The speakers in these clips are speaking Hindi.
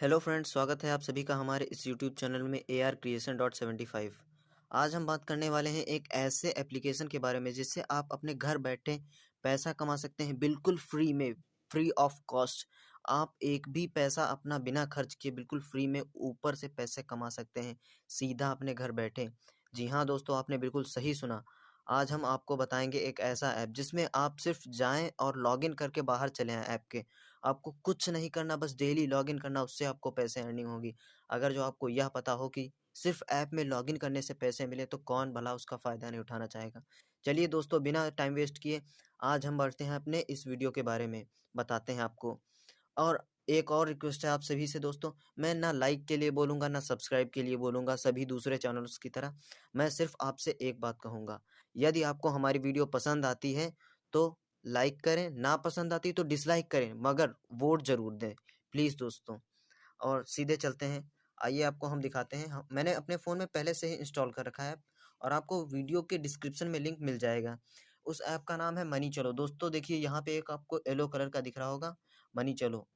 हेलो फ्रेंड्स, स्वागत है आप सभी का हमारे इस यूट्यूब चैनल में A R creation dot seventy five आज हम बात करने वाले हैं एक ऐसे एप्लीकेशन के बारे में जिससे आप अपने घर बैठे पैसा कमा सकते हैं बिल्कुल फ्री में फ्री ऑफ़ कॉस्ट आप एक भी पैसा अपना बिना खर्च किए बिल्कुल फ्री में ऊपर से पैसे कमा सकते हैं, सीधा अपने घर बैठे। जी हाँ दोस्तों, आपने बिल्कुल सही सुना। आज हम आपको बताएँगे एक ऐसा ऐप जिसमें आप सिर्फ़ जाएँ और लॉगिन करके बाहर चले आएँ ऐप के। आपको कुछ नहीं करना, बस डेली लॉगिन करना, उससे आपको पैसे अर्निंग होगी। अगर जो आपको यह पता हो कि सिर्फ़ ऐप में लॉगिन करने से पैसे मिले तो कौन भला उसका फ़ायदा नहीं उठाना चाहेगा? चलिए दोस्तों, बिना टाइम वेस्ट किए आज हम बढ़ते हैं अपने इस वीडियो के बारे में, बताते हैं आपको। और एक और रिक्वेस्ट है आप सभी से दोस्तों, मैं ना लाइक के लिए बोलूँगा, ना सब्सक्राइब के लिए बोलूँगा, सभी दूसरे चैनल्स की तरह। मैं सिर्फ़ आपसे एक बात कहूँगा, यदि आपको हमारी वीडियो पसंद आती है तो लाइक करें, ना पसंद आती तो डिसलाइक करें, मगर वोट ज़रूर दें प्लीज़ दोस्तों। और सीधे चलते हैं, आइए आपको हम दिखाते हैं मैंने अपने फ़ोन में पहले से ही इंस्टॉल कर रखा है और आपको वीडियो के डिस्क्रिप्शन में लिंक मिल जाएगा। उस ऐप का नाम है मनी चलो। दोस्तों देखिए, यहाँ पे एक आपको येलो कलर का दिख रहा होगा मनी चलो।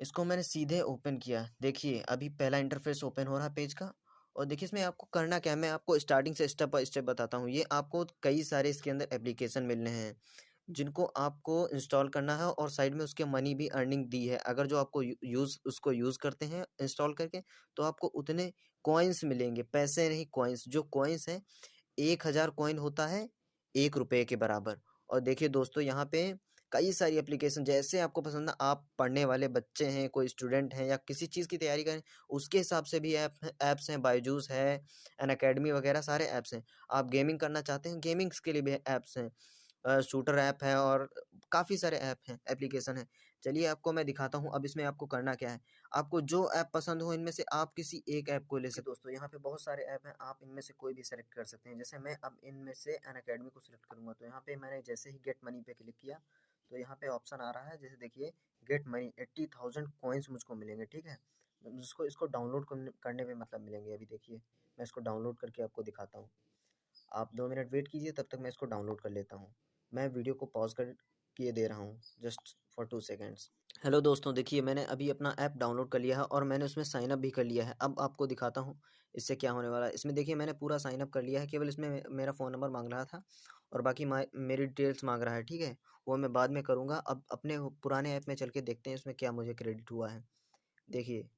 इसको मैंने सीधे ओपन किया। देखिए, अभी पहला इंटरफेस ओपन हो रहा है पेज का और देखिए, इसमें आपको करना क्या है? मैं आपको स्टार्टिंग से स्टेप बाय स्टेप बताता हूँ। ये आपको कई सारे इसके अंदर एप्लीकेशन मिलने हैं, जिनको आपको इंस्टॉल करना है और साइड में उसके मनी भी अर्निंग दी है। अगर जो आपको यूज़ उसको यूज़ करते हैं इंस्टॉल करके तो आपको उतने कॉइन्स मिलेंगे। पैसे नहीं कॉइन्स जो कॉइन्स हैं, एक हज़ार कॉइन होता है, एक रुपये के बराबर। और देखिए दोस्तों, यहाँ पे कई सारी एप्लीकेशन, जैसे आपको पसंद है, आप पढ़ने वाले बच्चे हैं, कोई स्टूडेंट हैं या किसी चीज़ की तैयारी करें उसके हिसाब से भी ऐप, ऐप्स हैं, बायजूस है, एन अकेडमी वगैरह सारे ऐप्स हैं। आप गेमिंग करना चाहते हैं, गेमिंग्स के लिए भी ऐप्स हैं शूटर ऐप है और काफ़ी सारे ऐप हैं, एप्लीकेशन है। चलिए आपको मैं दिखाता हूँ, अब इसमें आपको करना क्या है। आपको जो ऐप पसंद हो, इनमें से आप किसी एक ऐप को ले सकते दोस्तों, यहाँ पे बहुत सारे ऐप हैं, आप इनमें से कोई भी सेलेक्ट कर सकते हैं। जैसे मैं अब इनमें से अन अकेडमी को सिलेक्ट करूँगा तो यहाँ पे मैंने जैसे ही गेट मनी पे क्लिक किया तो यहाँ पे ऑप्शन आ रहा है, जैसे देखिए get money eighty thousand coins मुझको मिलेंगे, ठीक है? जिसको, इसको डाउनलोड करने में मतलब मिलेंगे, अभी देखिए, मैं इसको डाउनलोड करके आपको दिखाता हूँ। आप दो मिनट वेट कीजिए, तब तक मैं इसको डाउनलोड कर लेता हूँ। मैं वीडियो को पॉज कर, किए दे रहा हूँ just for two seconds hello दोस्तों, देखिए मैंने अभी अपना ऐप डाउनलोड कर लिया है और मैंने उसमें साइनअप भी कर लिया है। अब आपको दिखाता हूँ इससे क्या होने वाला है। इसमें देखिए मैंने पूरा साइनअप कर लिया है, केवल इसमें मेरा फ़ोन नंबर मांग रहा था और बाकी मेरी डिटेल्स मांग रहा है, ठीक है? वो मैं बाद में करूँगा। अब अपने पुराने ऐप में चल के देखते हैं इसमें क्या मुझे क्रेडिट हुआ है। देखिए,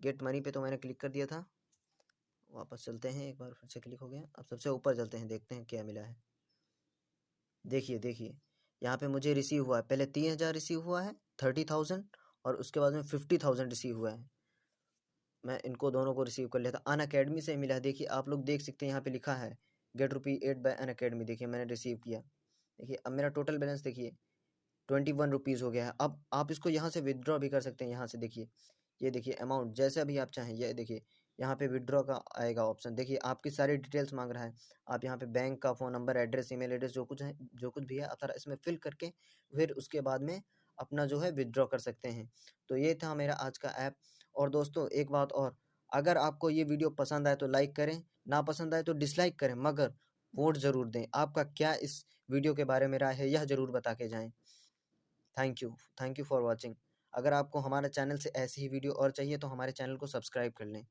गेट मनी पे तो मैंने क्लिक कर दिया था। वापस चलते हैं, एक बार फिर से क्लिक हो गया। अब सबसे ऊपर चलते हैं, देखते हैं क्या मिला है। देखिए देखिए। यहाँ पे मुझे रिसीव हुआ है। पहले तीन हज़ार रिसीव हुआ है थर्टी थाउज़ेंड और उसके बाद में फिफ्टी थाउज़ेंड रिसीव हुआ है। मैं इनको दोनों को रिसीव कर था। अन अकेडमी से मिला देखिए, आप लोग देख सकते हैं यहाँ पे लिखा है get rupee eight by Unacademy देखिए, मैंने रिसीव किया। देखिए, अब मेरा टोटल बैलेंस देखिए ट्वेंटी वन रुपीज़ हो गया है। अब आप इसको यहाँ से विदड्रॉ भी कर सकते हैं। यहाँ से देखिए, ये देखिए अमाउंट जैसे अभी आप चाहें, ये देखिए यहाँ पे विड्रॉ का आएगा ऑप्शन देखिए, आपकी सारी डिटेल्स मांग रहा है। आप यहाँ पे बैंक का phone number address email address जो कुछ है, जो कुछ भी है, आप सारा इसमें फिल करके फिर उसके बाद में अपना जो है विदड्रॉ कर सकते हैं। तो ये था मेरा आज का ऐप और दोस्तों, एक बात और, अगर आपको ये वीडियो पसंद आए तो लाइक करें, ना पसंद आए तो डिसलाइक करें, मगर वोट ज़रूर दें। आपका क्या इस वीडियो के बारे में राय है, यह ज़रूर बता के जाएँ। Thank you thank you for watching अगर आपको हमारे चैनल से ऐसी ही वीडियो और चाहिए तो हमारे चैनल को सब्सक्राइब कर लें।